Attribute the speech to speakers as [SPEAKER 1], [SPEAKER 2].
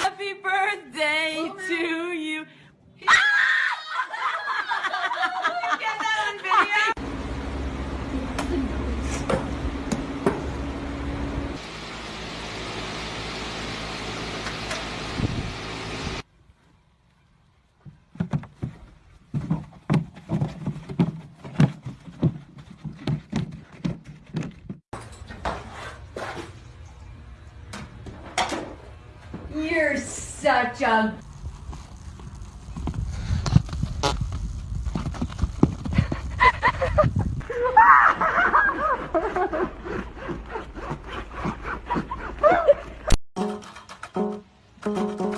[SPEAKER 1] Happy birthday to you. Get that on video. You're such a...